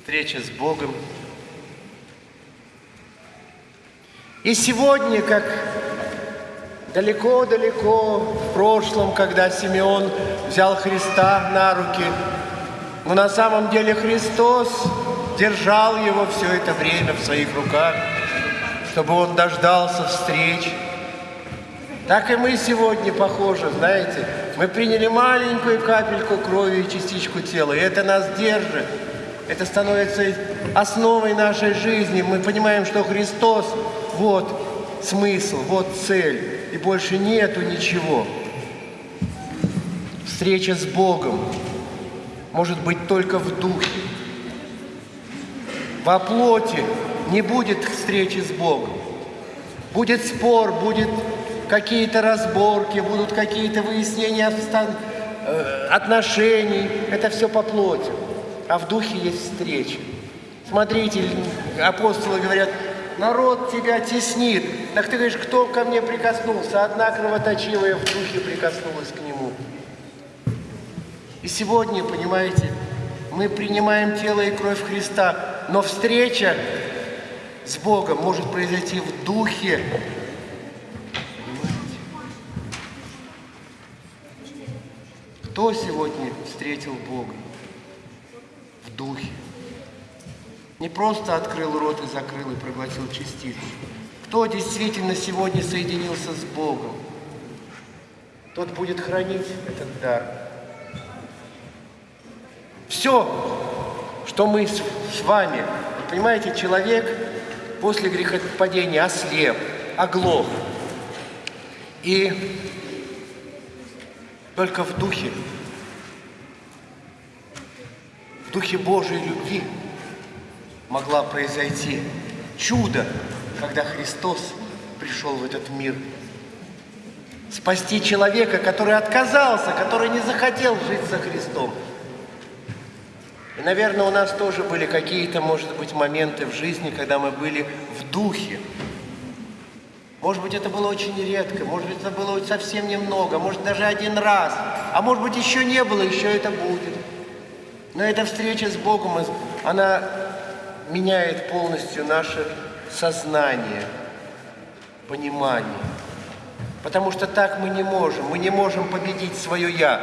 встреча с Богом. И сегодня, как далеко-далеко в прошлом, когда Симеон взял Христа на руки, но на самом деле Христос держал его все это время в своих руках, чтобы он дождался встреч. Так и мы сегодня похожи, знаете, мы приняли маленькую капельку крови и частичку тела, и это нас держит. Это становится основой нашей жизни. Мы понимаем, что Христос – вот смысл, вот цель, и больше нету ничего. Встреча с Богом может быть только в духе. Во плоти не будет встречи с Богом. Будет спор, будет какие-то разборки, будут какие-то выяснения э, отношений. Это все по плоти. А в духе есть встреча. Смотрите, апостолы говорят, народ тебя теснит. Так ты говоришь, кто ко мне прикоснулся? Одна кровоточивая в духе прикоснулась к нему. И сегодня, понимаете, мы принимаем тело и кровь Христа, но встреча с Богом может произойти в духе, Кто сегодня встретил Бога духе? Не просто открыл рот и закрыл и проглотил частицу. Кто действительно сегодня соединился с Богом? Тот будет хранить этот дар. Все, что мы с, вами, понимаете, человек после грехопадения ослеп, оглох. И только в духе, в духе Божьей любви могла произойти чудо, когда Христос пришел в этот мир. Спасти человека, который отказался, который не захотел жить со Христом. И, наверное, у нас тоже были какие-то, может быть, моменты в жизни, когда мы были в духе, может быть, это было очень редко, может быть, это было совсем немного, может, даже один раз, а может быть, еще не было, еще это будет. Но эта встреча с Богом, она меняет полностью наше сознание, понимание. Потому что так мы не можем. Мы не можем победить свое «я»,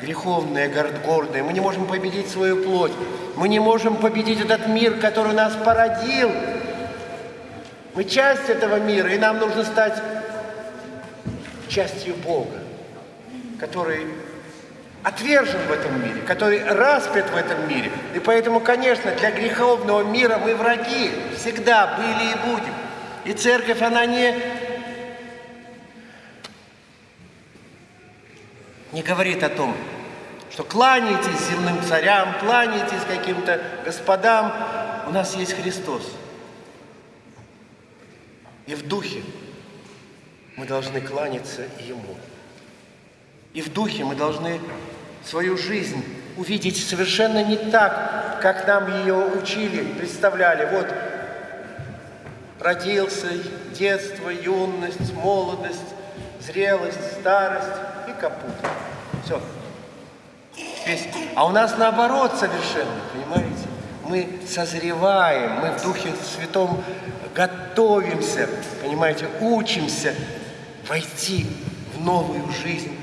греховное, гордое. Мы не можем победить свою плоть. Мы не можем победить этот мир, который нас породил, мы часть этого мира, и нам нужно стать частью Бога, который отвержен в этом мире, который распят в этом мире. И поэтому, конечно, для греховного мира мы враги, всегда были и будем. И церковь, она не, не говорит о том, что кланяйтесь земным царям, кланяйтесь каким-то господам. У нас есть Христос – и в духе мы должны кланяться Ему. И в духе мы должны свою жизнь увидеть совершенно не так, как нам ее учили, представляли. Вот родился, детство, юность, молодость, зрелость, старость и капут. Все. А у нас наоборот совершенно, понимаете? Мы созреваем, мы в Духе Святом готовимся, понимаете, учимся войти в новую жизнь,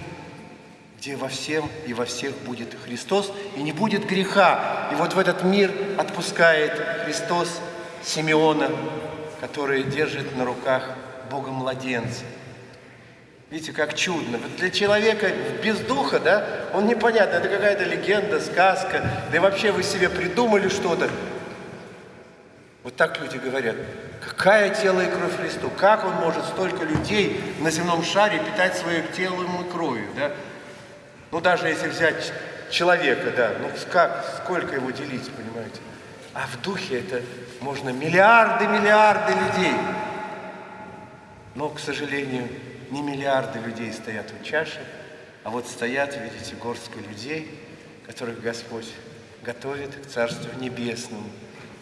где во всем и во всех будет Христос, и не будет греха. И вот в этот мир отпускает Христос Симеона, который держит на руках Бога младенца. Видите, как чудно. Вот для человека без духа, да, он непонятно, это какая-то легенда, сказка, да и вообще вы себе придумали что-то. Вот так люди говорят. Какая тело и кровь Христу? Как он может столько людей на земном шаре питать свое телом и кровью, да? Ну, даже если взять человека, да, ну, как, сколько его делить, понимаете? А в духе это можно миллиарды, миллиарды людей. Но, к сожалению, не миллиарды людей стоят у чаши, а вот стоят, видите, горстка людей, которых Господь готовит к Царству Небесному.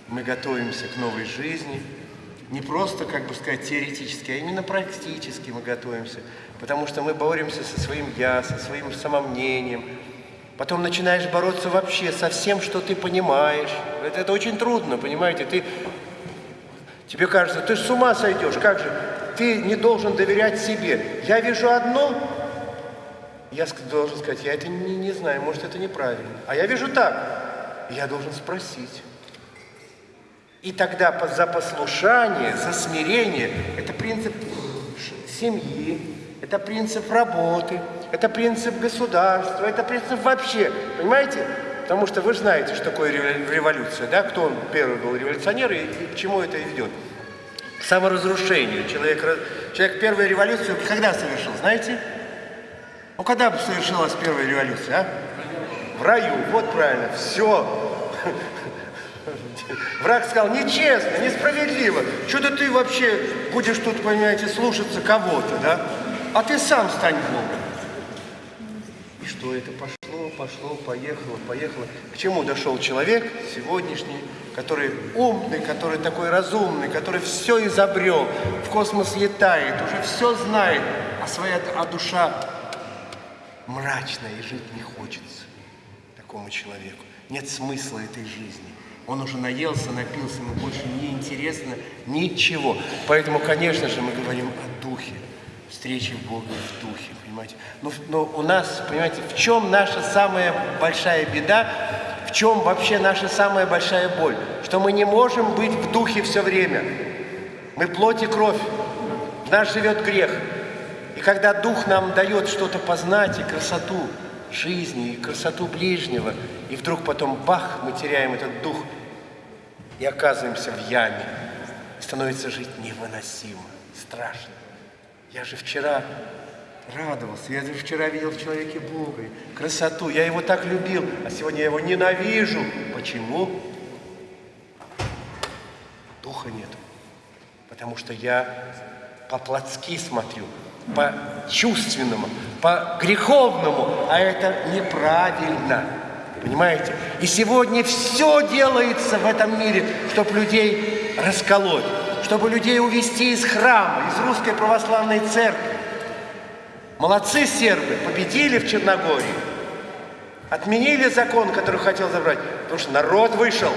Мы готовимся к новой жизни, не просто, как бы сказать, теоретически, а именно практически мы готовимся. Потому что мы боремся со своим «я», со своим самомнением. Потом начинаешь бороться вообще со всем, что ты понимаешь. Это, это очень трудно, понимаете? Ты, тебе кажется, ты с ума сойдешь, как же? Ты не должен доверять себе. Я вижу одно, я должен сказать, я это не, не знаю, может, это неправильно. А я вижу так, я должен спросить. И тогда за послушание, за смирение, это принцип семьи, это принцип работы, это принцип государства, это принцип вообще, понимаете? Потому что вы знаете, что такое революция, да? Кто он первый был революционер и, и к чему это ведет? К саморазрушению. Человек, человек первую революцию когда совершил, знаете? Ну, когда совершилась первая революция, а? В раю, вот правильно, все. Враг сказал, нечестно, несправедливо. Что-то ты вообще будешь тут, понимаете, слушаться кого-то, да? А ты сам стань Богом. И что это пошло, пошло, поехало, поехало. К чему дошел человек сегодняшний, который умный, который такой разумный, который все изобрел, в космос летает, уже все знает, а своя а душа мрачная и жить не хочется такому человеку. Нет смысла этой жизни. Он уже наелся, напился, ему больше не интересно ничего. Поэтому, конечно же, мы говорим о духе, встречи Бога в духе, понимаете. Но, но у нас, понимаете, в чем наша самая большая беда, в чем вообще наша самая большая боль? Что мы не можем быть в духе все время. Мы плоть и кровь. В нас живет грех. И когда дух нам дает что-то познать и красоту, жизни и красоту ближнего. И вдруг потом бах, мы теряем этот дух и оказываемся в яме. Становится жить невыносимо, страшно. Я же вчера радовался, я же вчера видел в человеке Бога, красоту, я его так любил, а сегодня я его ненавижу. Почему? Духа нету. Потому что я по-плотски смотрю, по-чувственному, по-греховному, а это неправильно. Понимаете? И сегодня все делается в этом мире, чтобы людей расколоть, чтобы людей увести из храма, из русской православной церкви. Молодцы сербы, победили в Черногории, отменили закон, который хотел забрать, потому что народ вышел.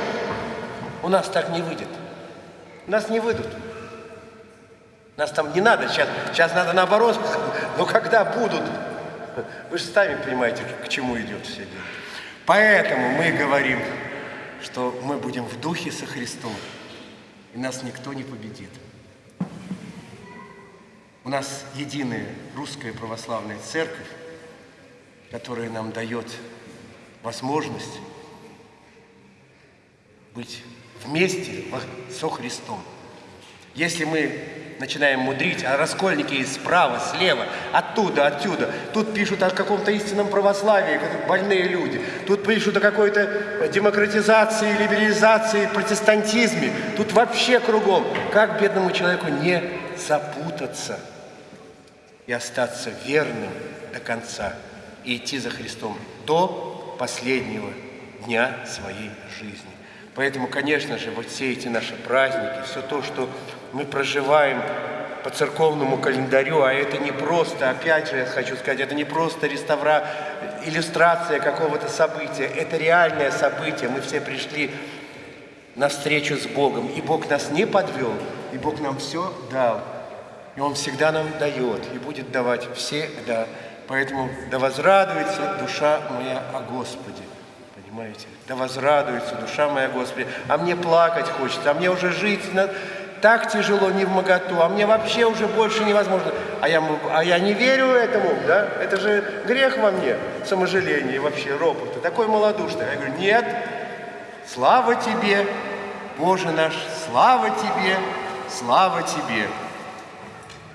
У нас так не выйдет. Нас не выйдут. Нас там не надо сейчас, сейчас надо наоборот, но когда будут, вы же сами понимаете, к чему идет все дело. Поэтому мы говорим, что мы будем в духе со Христом, и нас никто не победит. У нас единая русская православная церковь, которая нам дает возможность быть вместе со Христом. Если мы начинаем мудрить, а раскольники справа, слева, оттуда, отсюда. Тут пишут о каком-то истинном православии, как больные люди. Тут пишут о какой-то демократизации, либерализации, протестантизме. Тут вообще кругом. Как бедному человеку не запутаться и остаться верным до конца и идти за Христом до последнего дня своей жизни. Поэтому, конечно же, вот все эти наши праздники, все то, что мы проживаем по церковному календарю, а это не просто, опять же, я хочу сказать, это не просто реставра, иллюстрация какого-то события, это реальное событие. Мы все пришли на встречу с Богом, и Бог нас не подвел, и Бог нам все дал. И Он всегда нам дает, и будет давать всегда. Поэтому да возрадуется душа моя о Господе. Понимаете? Да возрадуется душа моя Господи. А мне плакать хочется, а мне уже жить так тяжело, не в моготу, а мне вообще уже больше невозможно. А я, а я не верю этому, да? Это же грех во мне, саможаление вообще, ропот. Такой малодушный. Я говорю, нет, слава тебе, Боже наш, слава тебе, слава тебе.